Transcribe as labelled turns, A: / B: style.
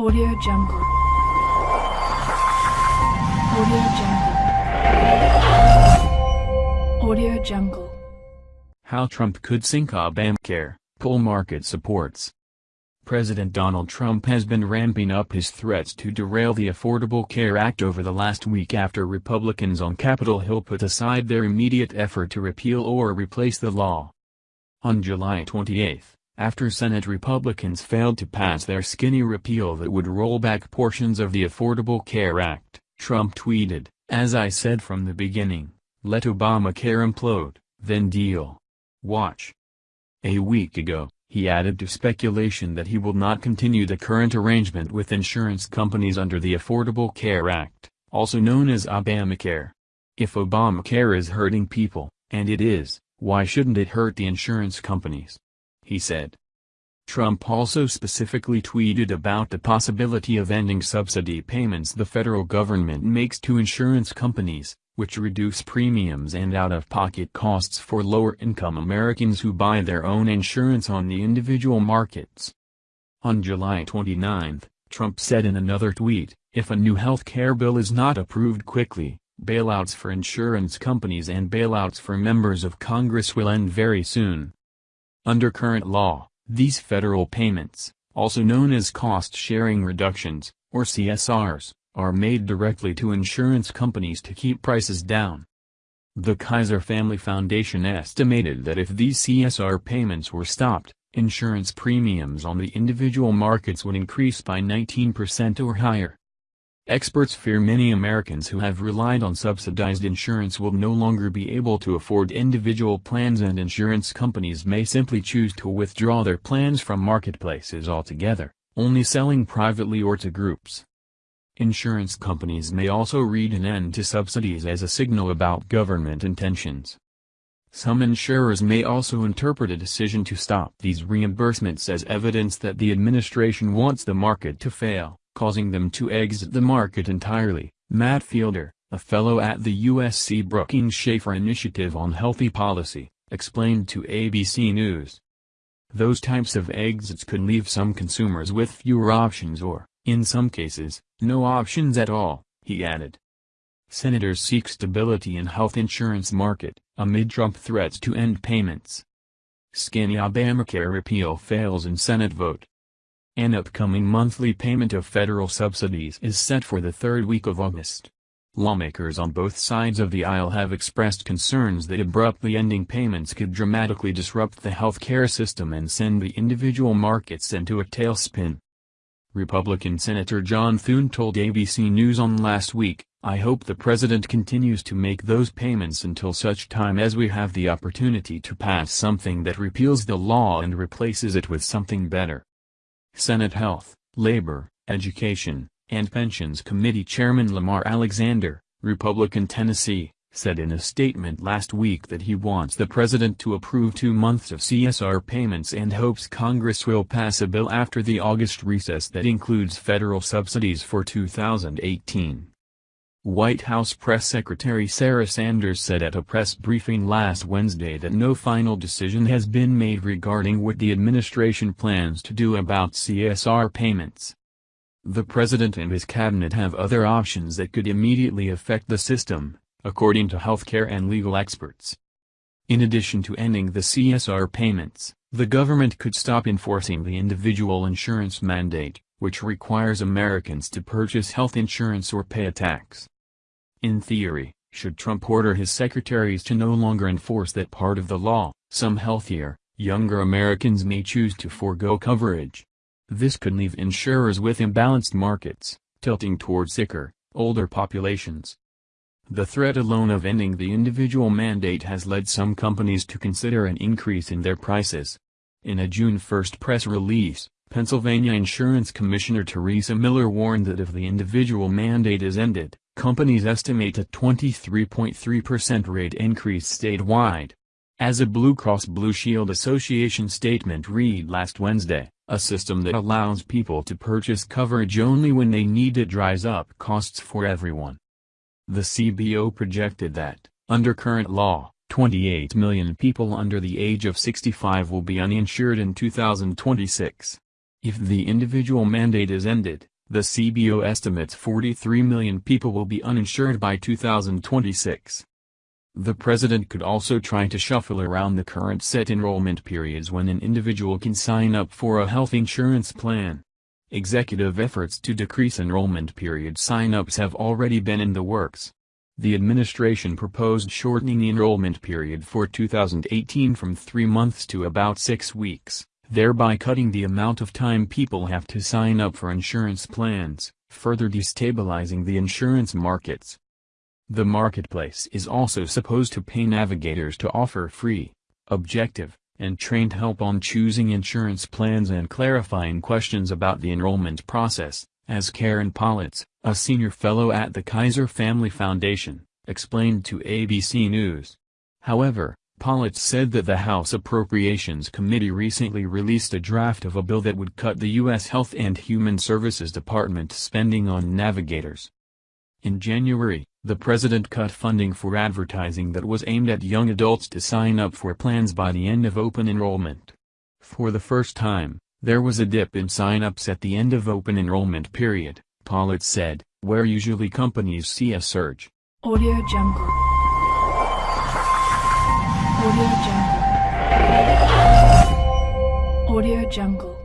A: Audio Jungle. Audio Jungle. Audio Jungle.
B: How Trump could sink Obamacare, poll market supports. President Donald Trump has been ramping up his threats to derail the Affordable Care Act over the last week after Republicans on Capitol Hill put aside their immediate effort to repeal or replace the law. On July 28, after Senate Republicans failed to pass their skinny repeal that would roll back portions of the Affordable Care Act, Trump tweeted, As I said from the beginning, let Obamacare implode, then deal. Watch. A week ago, he added to speculation that he will not continue the current arrangement with insurance companies under the Affordable Care Act, also known as Obamacare. If Obamacare is hurting people, and it is, why shouldn't it hurt the insurance companies? He said. Trump also specifically tweeted about the possibility of ending subsidy payments the federal government makes to insurance companies, which reduce premiums and out-of-pocket costs for lower-income Americans who buy their own insurance on the individual markets. On July 29, Trump said in another tweet, if a new health care bill is not approved quickly, bailouts for insurance companies and bailouts for members of Congress will end very soon. Under current law, these federal payments, also known as cost-sharing reductions, or CSRs, are made directly to insurance companies to keep prices down. The Kaiser Family Foundation estimated that if these CSR payments were stopped, insurance premiums on the individual markets would increase by 19% or higher. Experts fear many Americans who have relied on subsidized insurance will no longer be able to afford individual plans and insurance companies may simply choose to withdraw their plans from marketplaces altogether, only selling privately or to groups. Insurance companies may also read an end to subsidies as a signal about government intentions. Some insurers may also interpret a decision to stop these reimbursements as evidence that the administration wants the market to fail causing them to exit the market entirely. Matt Fiedler, a fellow at the USC Brookings Schaeffer Initiative on Healthy Policy, explained to ABC News. Those types of exits could leave some consumers with fewer options or, in some cases, no options at all, he added. Senators seek stability in health insurance market, amid Trump threats to end payments. Skinny Obamacare repeal fails in Senate vote. An upcoming monthly payment of federal subsidies is set for the third week of August. Lawmakers on both sides of the aisle have expressed concerns that abruptly ending payments could dramatically disrupt the health care system and send the individual markets into a tailspin. Republican Senator John Thune told ABC News on last week, I hope the president continues to make those payments until such time as we have the opportunity to pass something that repeals the law and replaces it with something better. Senate Health, Labor, Education, and Pensions Committee Chairman Lamar Alexander, Republican Tennessee, said in a statement last week that he wants the president to approve two months of CSR payments and hopes Congress will pass a bill after the August recess that includes federal subsidies for 2018. White House Press Secretary Sarah Sanders said at a press briefing last Wednesday that no final decision has been made regarding what the administration plans to do about CSR payments. The president and his cabinet have other options that could immediately affect the system, according to healthcare and legal experts. In addition to ending the CSR payments, the government could stop enforcing the individual insurance mandate, which requires Americans to purchase health insurance or pay a tax. In theory, should Trump order his secretaries to no longer enforce that part of the law, some healthier, younger Americans may choose to forego coverage. This could leave insurers with imbalanced markets, tilting toward sicker, older populations. The threat alone of ending the individual mandate has led some companies to consider an increase in their prices. In a June 1 press release, Pennsylvania Insurance Commissioner Teresa Miller warned that if the individual mandate is ended, companies estimate a 23.3% rate increase statewide. As a Blue Cross Blue Shield Association statement read last Wednesday, a system that allows people to purchase coverage only when they need it dries up costs for everyone. The CBO projected that, under current law, 28 million people under the age of 65 will be uninsured in 2026. If the individual mandate is ended, the CBO estimates 43 million people will be uninsured by 2026. The president could also try to shuffle around the current set enrollment periods when an individual can sign up for a health insurance plan. Executive efforts to decrease enrollment period sign-ups have already been in the works. The administration proposed shortening the enrollment period for 2018 from three months to about six weeks, thereby cutting the amount of time people have to sign up for insurance plans, further destabilizing the insurance markets. The marketplace is also supposed to pay navigators to offer free, objective, and trained help on choosing insurance plans and clarifying questions about the enrollment process, as Karen Pollitz, a senior fellow at the Kaiser Family Foundation, explained to ABC News. However, Pollitz said that the House Appropriations Committee recently released a draft of a bill that would cut the U.S. Health and Human Services Department spending on navigators. In January, the president cut funding for advertising that was aimed at young adults to sign up for plans by the end of open enrollment. For the first time, there was a dip in sign-ups at the end of open enrollment period, Pollitz said, where usually companies see a surge.
A: Audio Jungle. Audio Jungle. Audio Jungle.